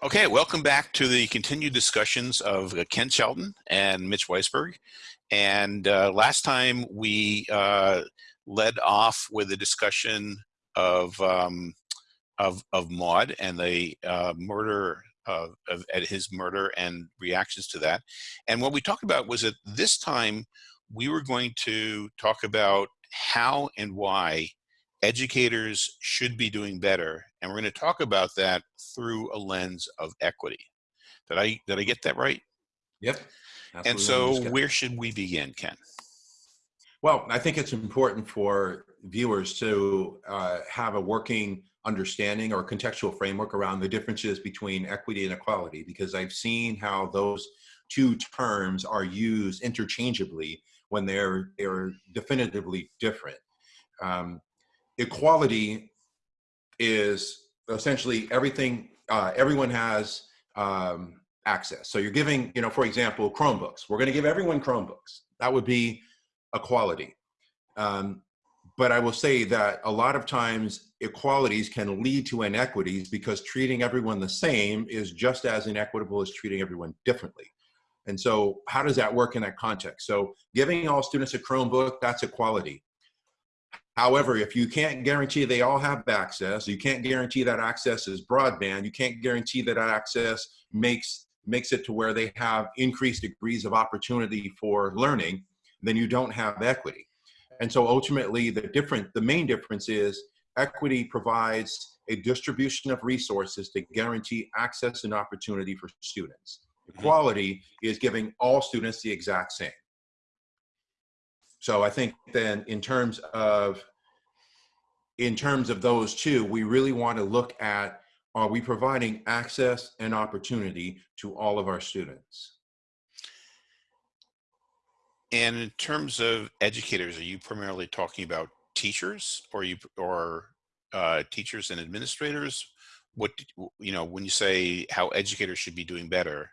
Okay, welcome back to the continued discussions of uh, Ken Shelton and Mitch Weisberg. And uh, last time we uh, led off with a discussion of um, of, of Maud and the uh, murder of, of at his murder and reactions to that. And what we talked about was that this time we were going to talk about how and why educators should be doing better. And we're going to talk about that through a lens of equity. Did I, did I get that right? Yep. And so where should we begin, Ken? Well, I think it's important for viewers to uh, have a working understanding or contextual framework around the differences between equity and equality, because I've seen how those two terms are used interchangeably when they're, they're definitively different. Um, equality is essentially everything, uh, everyone has um, access. So you're giving, you know, for example, Chromebooks. We're gonna give everyone Chromebooks. That would be equality. Um, but I will say that a lot of times equalities can lead to inequities because treating everyone the same is just as inequitable as treating everyone differently. And so how does that work in that context? So giving all students a Chromebook, that's equality. However, if you can't guarantee they all have access, you can't guarantee that access is broadband, you can't guarantee that access makes, makes it to where they have increased degrees of opportunity for learning, then you don't have equity. And so ultimately the different, the main difference is equity provides a distribution of resources to guarantee access and opportunity for students. Mm-hmm. Equality is giving all students the exact same. So I think then in terms of in terms of those two, we really want to look at are we providing access and opportunity to all of our students? And in terms of educators, are you primarily talking about teachers or you or uh, teachers and administrators? What you know when you say how educators should be doing better?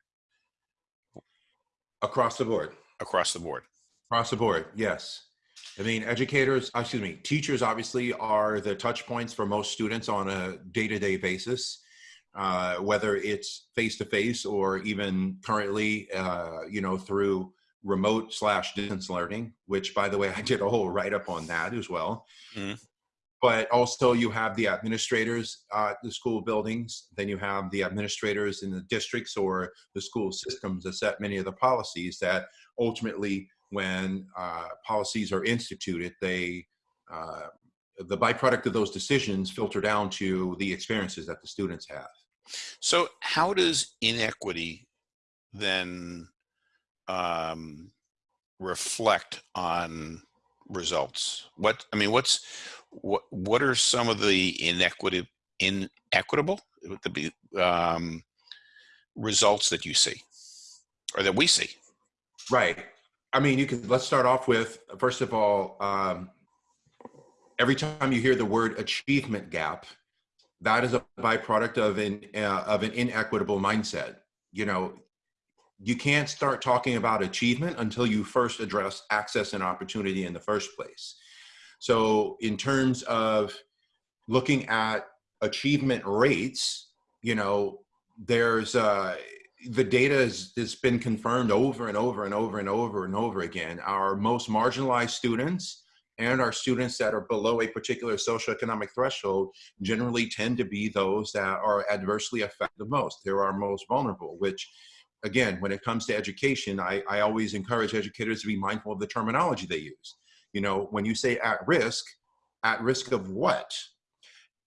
Across the board. Across the board. Across the board, yes. I mean, educators, uh, excuse me, teachers obviously are the touch points for most students on a day-to-day basis, uh, whether it's face-to-face -face or even currently, uh, you know, through remote slash distance learning, which by the way, I did a whole write-up on that as well. Mm. But also you have the administrators at the school buildings, then you have the administrators in the districts or the school systems that set many of the policies that ultimately when uh, policies are instituted, they uh, the byproduct of those decisions filter down to the experiences that the students have. So how does inequity then um, reflect on results? What, I mean, what's, what, what are some of the inequity, inequitable um, results that you see or that we see? Right. I mean, you can, let's start off with, first of all, um, every time you hear the word achievement gap, that is a byproduct of an, uh, of an inequitable mindset. You know, you can't start talking about achievement until you first address access and opportunity in the first place. So in terms of looking at achievement rates, you know, there's, uh, the data has, has been confirmed over and over and over and over and over again. Our most marginalized students and our students that are below a particular socioeconomic threshold generally tend to be those that are adversely affected the most. They're our most vulnerable, which again, when it comes to education, I, I always encourage educators to be mindful of the terminology they use. You know, when you say at risk, at risk of what?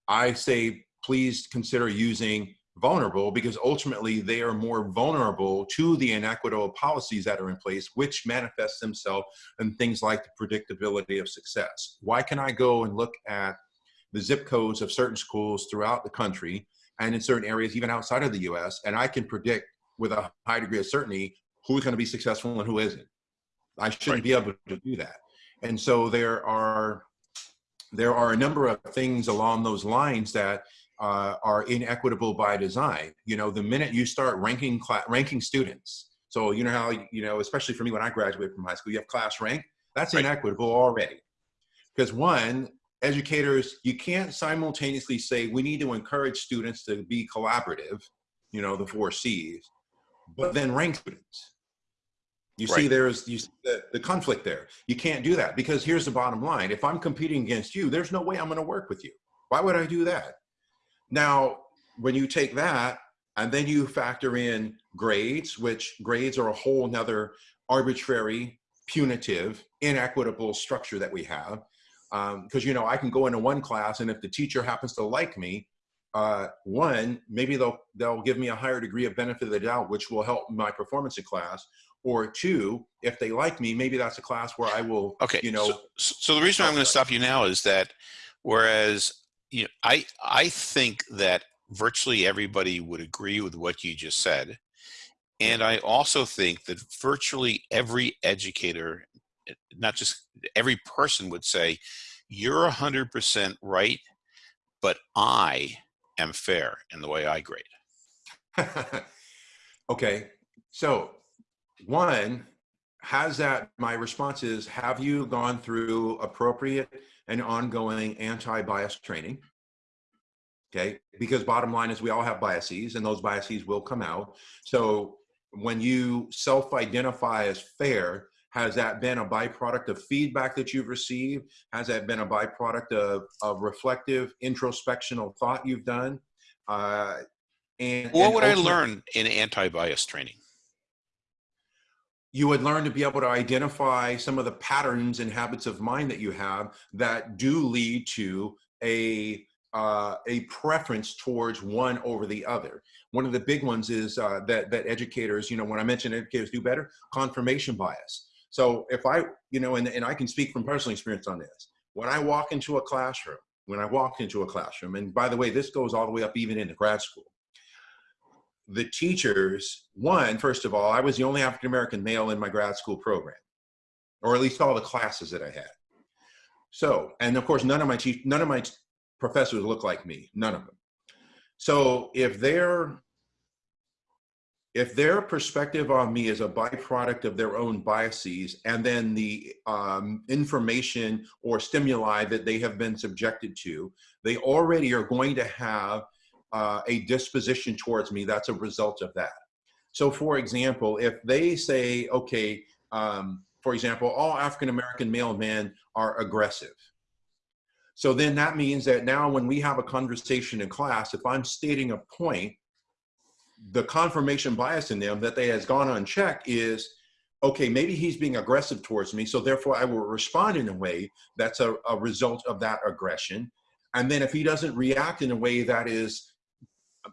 I say, please consider using vulnerable because ultimately they are more vulnerable to the inequitable policies that are in place, which manifest themselves in things like the predictability of success. Why can I go and look at the zip codes of certain schools throughout the country and in certain areas, even outside of the US, and I can predict with a high degree of certainty who's going to be successful and who isn't. I shouldn't right. be able to do that. And so there are there are a number of things along those lines that uh, are inequitable by design. You know, the minute you start ranking ranking students, so you know how you know, especially for me when I graduated from high school, you have class rank. That's right. inequitable already, because one, educators, you can't simultaneously say we need to encourage students to be collaborative, you know, the four C's, but then rank students. You see, there's you see the, the conflict there. You can't do that because here's the bottom line: if I'm competing against you, there's no way I'm going to work with you. Why would I do that? Now, when you take that and then you factor in grades, which grades are a whole nother arbitrary, punitive, inequitable structure that we have. Because you know, I can go into one class, and if the teacher happens to like me, uh, one maybe they'll they'll give me a higher degree of benefit of the doubt, which will help my performance in class. Or two, if they like me, maybe that's a class where I will, Okay. you know, so, so the reason I'm going to stop you now is that whereas you know, I I think that virtually everybody would agree with what you just said, and I also think that virtually every educator, eh, not just every person, would say you're hundred percent right, but I am fair in the way I grade. okay, so one has that. My response is: Have you gone through appropriate and ongoing anti-bias training? Okay, because bottom line is we all have biases, and those biases will come out. So when you self-identify as fair, has that been a byproduct of feedback that you've received? Has that been a byproduct of, of reflective introspectional thought you've done? Uh, and What and would I learn in anti-bias training? You would learn to be able to identify some of the patterns and habits of mind that you have that do lead to a uh, a preference towards one over the other. One of the big ones is uh, that that educators, you know, when I mention educators do better, confirmation bias. So if I, you know, and, and I can speak from personal experience on this. When I walk into a classroom, when I walk into a classroom, and by the way, this goes all the way up even into grad school the teachers, one, first of all, I was the only African American male in my grad school program, or at least all the classes that I had. So, and of course, none of my teach, none of my professors look like me, none of them. So, if their if their perspective on me is a byproduct of their own biases, and then the um, information or stimuli that they have been subjected to, they already are going to have uh, a disposition towards me that's a result of that. So, for example, if they say, okay, um, for example, all African American male men are aggressive. So then that means that now when we have a conversation in class, if I'm stating a point, the confirmation bias in them that they has gone unchecked is, okay, maybe he's being aggressive towards me, so therefore I will respond in a way that's a, a result of that aggression. And then if he doesn't react in a way that is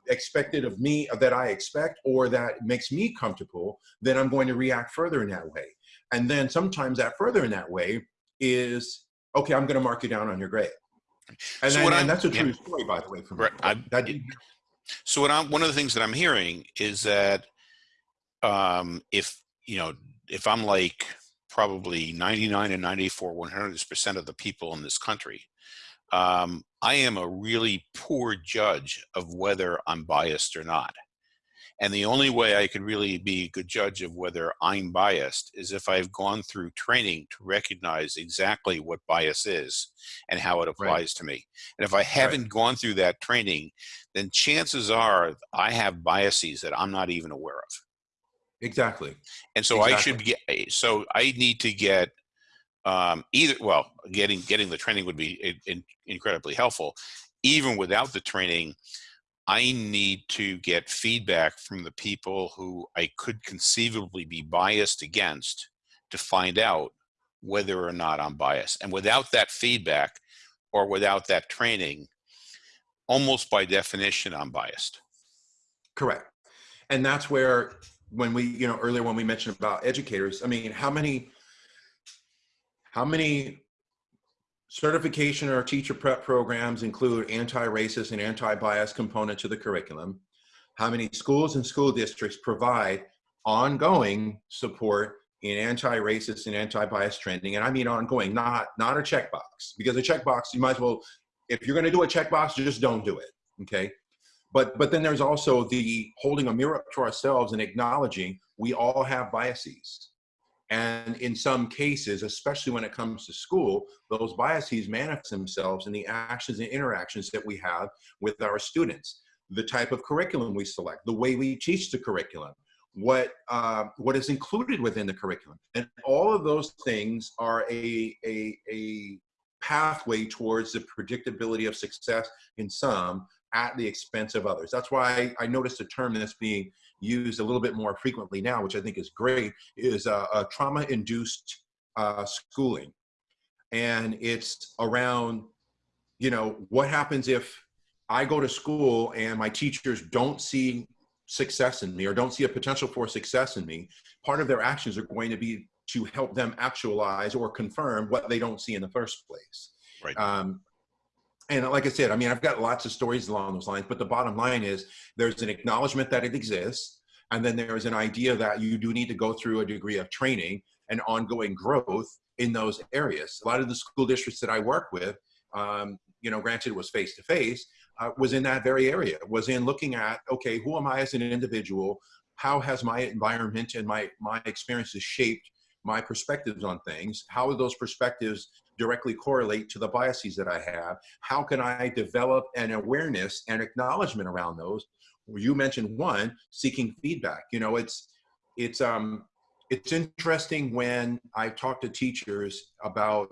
expected of me that I expect or that makes me comfortable, then I'm going to react further in that way. And then sometimes that further in that way is okay. I'm going to mark you down on your grade. And, So what and that's a yeah. true story, by the way. From Right, I- that, So what I'm one of the things that I'm hearing is that um, if you know if I'm like probably 99 and 94 100 percent of the people in this country, um, I am a really poor judge of whether I'm biased or not. And the only way I can really be a good judge of whether I'm biased is if I've gone through training to recognize exactly what bias is and how it applies to me. And if I haven't gone through that training, then chances are I have biases that I'm not even aware of. exactly. And so I should get, so I need to get um, either, well, getting, getting the training would be in, in, incredibly helpful. Even without the training, I need to get feedback from the people who I could conceivably be biased against to find out whether or not I'm biased. And without that feedback or without that training, almost by definition, I'm biased. Correct. And that's where when we, you know, earlier when we mentioned about educators, I mean, how many how many certification or teacher prep programs include anti-racist and anti-bias component to the curriculum? How many schools and school districts provide ongoing support in anti-racist and anti-bias training? And I mean ongoing, not not a checkbox. Because a checkbox, you might as well, if you're going to do a checkbox, just don't do it. Okay. But but then there's also the holding a mirror up to ourselves and acknowledging we all have biases. And in some cases, especially when it comes to school, those biases manifest themselves in the actions and interactions that we have with our students. the type of curriculum we select, the way we teach the curriculum, what uh, what is included within the curriculum, and all of those things are a a, a pathway towards the predictability of success in some at the expense of others. That's why I, I noticed a term that's being used a little bit more frequently now, which I think is great, is uh, a trauma-induced uh, schooling, and it's around, you know, what happens if I go to school and my teachers don't see success in me or don't see a potential for success in me, part of their actions are going to be to help them actualize or confirm what they don't see in the first place. Right. Um, and like I said, I mean, I've got lots of stories along those lines, but the bottom line is there's an acknowledgement that it exists. And then there's an idea that you do need to go through a degree of training and ongoing growth in those areas. A lot of the school districts that I work with, um, you know, granted it was face to face, was in that very area, was in looking at, okay, who am I as an individual? How has my environment and my, my experiences shaped my perspectives on things? How are those perspectives directly correlate to the biases that I have? How can I develop an awareness and acknowledgement around those? You mentioned one, seeking feedback. You know, it's, it's, um, it's interesting when I talk to teachers about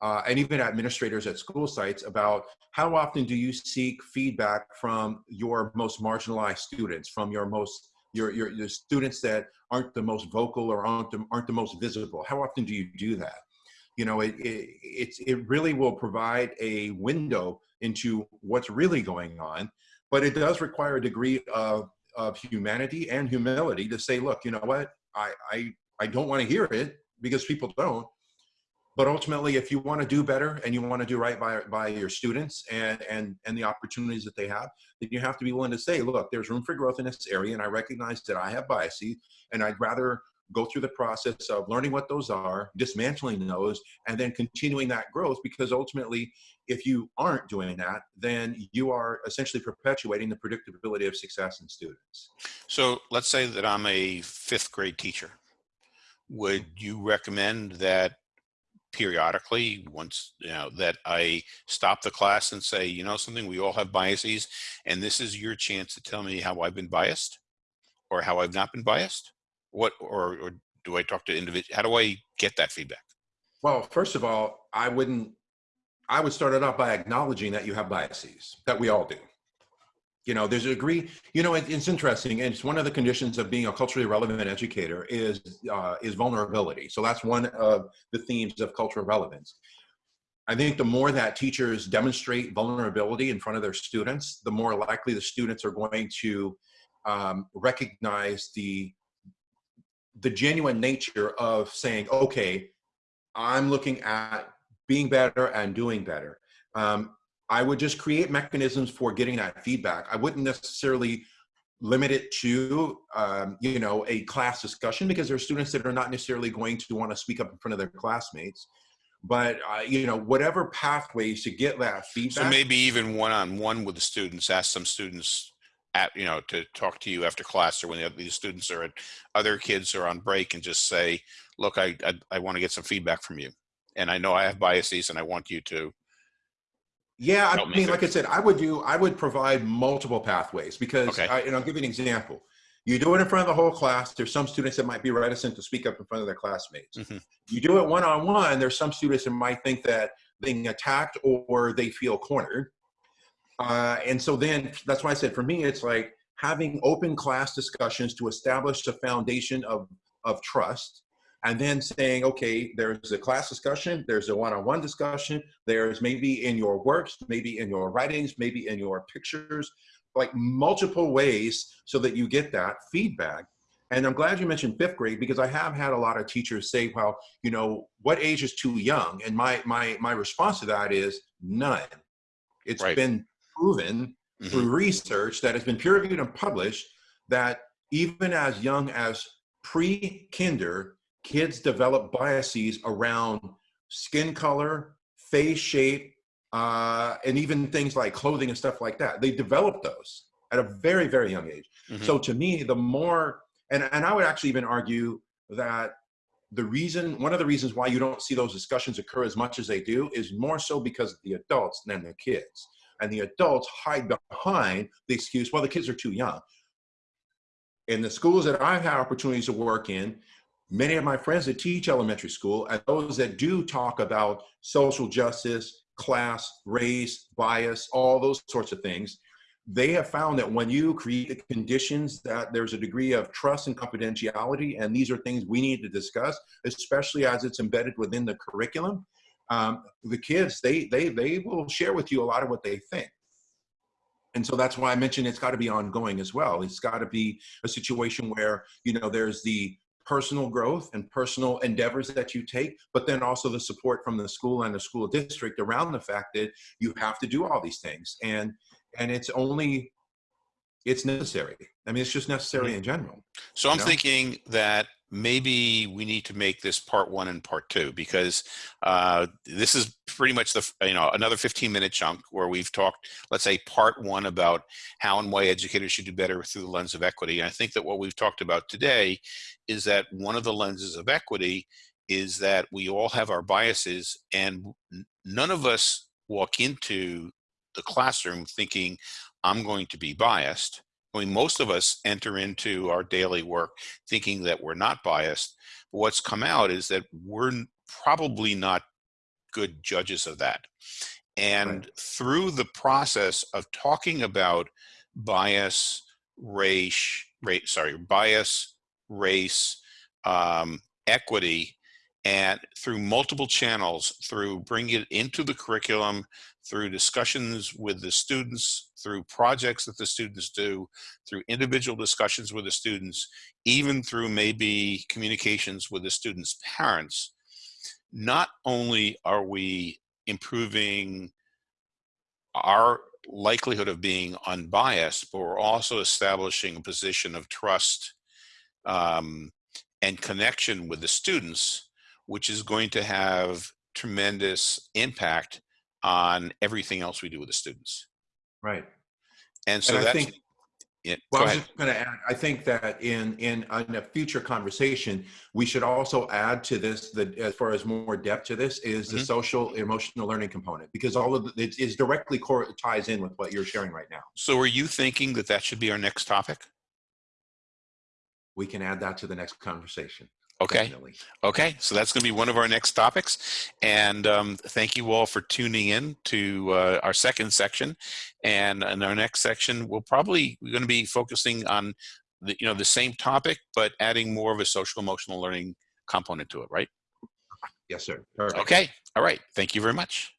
uh, and even administrators at school sites about how often do you seek feedback from your most marginalized students, from your most your, your, your students that aren't the most vocal or aren't the, aren't the most visible? How often do you do that? You know, it, it, it's, it really will provide a window into what's really going on, but it does require a degree of, of humanity and humility to say, look, you know what, I, I, I don't want to hear it because people don't, but ultimately if you want to do better and you want to do right by, by your students and, and, and the opportunities that they have, then you have to be willing to say, look, there's room for growth in this area and I recognize that I have biases and I'd rather go through the process of learning what those are, dismantling those, and then continuing that growth because ultimately, if you aren't doing that, then you are essentially perpetuating the predictability of success in students. So let's say that I'm a fifth grade teacher. Would you recommend that periodically once you know that i stop the class and say you know something we all have biases and this is your chance to tell me how i've been biased or how i've not been biased what or, or do i talk to individual how do i get that feedback? Well first of all i wouldn't i would start it off by acknowledging that you have biases that we all do. You know there's a degree you know it, it's interesting and it's one of the conditions of being a culturally relevant educator is uh, is vulnerability. So that's one of the themes of cultural relevance. I think the more that teachers demonstrate vulnerability in front of their students the more likely the students are going to um, recognize the the genuine nature of saying okay i'm looking at being better and doing better um, I would just create mechanisms for getting that feedback. I wouldn't necessarily limit it to, um, you know, a class discussion because there are students that are not necessarily going to want to speak up in front of their classmates. But, uh, you know, whatever pathways to get that feedback. So maybe even one-on-one -on -one with the students, ask some students at, you know, to talk to you after class or when the, these students are at, other kids are on break and just say, look, I, I, I want to get some feedback from you. And I know I have biases and I want you to yeah, I mean, like I said, I would do, I would provide multiple pathways because, okay. I, and I'll give you an example. You do it in front of the whole class. There's some students that might be reticent to speak up in front of their classmates. Mm -hmm. You do it one on one. There's some students that might think that being attacked or they feel cornered. Uh, and so then that's why I said for me, it's like having open class discussions to establish a foundation of of trust and then saying, okay, there's a class discussion, there's a one-on-one -on -one discussion, there's maybe in your works, maybe in your writings, maybe in your pictures, like multiple ways so that you get that feedback. And I'm glad you mentioned fifth grade because I have had a lot of teachers say, well, you know, what age is too young? And my, my, my response to that is none. It's right. been proven mm -hmm. through research that has been peer reviewed and published that even as young as pre-kinder, kids develop biases around skin color, face shape, uh, and even things like clothing and stuff like that. They develop those at a very, very young age. Mm -hmm. So to me, the more, and, and I would actually even argue that the reason, one of the reasons why you don't see those discussions occur as much as they do is more so because of the adults than the kids. And the adults hide behind the excuse, well, the kids are too young. In the schools that I've had opportunities to work in, many of my friends that teach elementary school and those that do talk about social justice, class, race, bias, all those sorts of things, they have found that when you create the conditions that there's a degree of trust and confidentiality, and these are things we need to discuss, especially as it's embedded within the curriculum, um, the kids, they, they, they will share with you a lot of what they think. And so that's why I mentioned it's got to be ongoing as well. It's got to be a situation where, you know, there's the personal growth and personal endeavors that you take, but then also the support from the school and the school district around the fact that you have to do all these things. And and it's only it's necessary. I mean, it's just necessary in general. So I'm know? thinking that maybe we need to make this part one and part two because uh, this is pretty much the you know another 15 minute chunk where we've talked let's say part one about how and why educators should do better through the lens of equity. And i think that what we've talked about today is that one of the lenses of equity is that we all have our biases and none of us walk into the classroom thinking i'm going to be biased mean, most of us enter into our daily work thinking that we're not biased. But what's come out is that we're probably not good judges of that. And Right. through the process of talking about bias, race, rate, sorry, bias, race, um, equity, and through multiple channels, through bringing it into the curriculum, through discussions with the students, through projects that the students do, through individual discussions with the students, even through maybe communications with the students' parents, not only are we improving our likelihood of being unbiased, but we're also establishing a position of trust um, and connection with the students, which is going to have tremendous impact on everything else we do with the students. Right. And so and I that's, think yeah, Well, I was ahead. just going to add. I think that in in in a future conversation, we should also add to this that as far as more depth to this is the Mhm. social emotional learning component because all of the, it is directly core ties in with what you're sharing right now. So are you thinking that that should be our next topic? We can add that to the next conversation. Okay. definitely. Okay, so that's going to be one of our next topics. And um, thank you all for tuning in to uh, our second section. And in our next section, we'll probably we're going to be focusing on the you know the same topic, but adding more of a social emotional learning component to it. Right? Yes, sir. Perfect. Okay. All right. Thank you very much.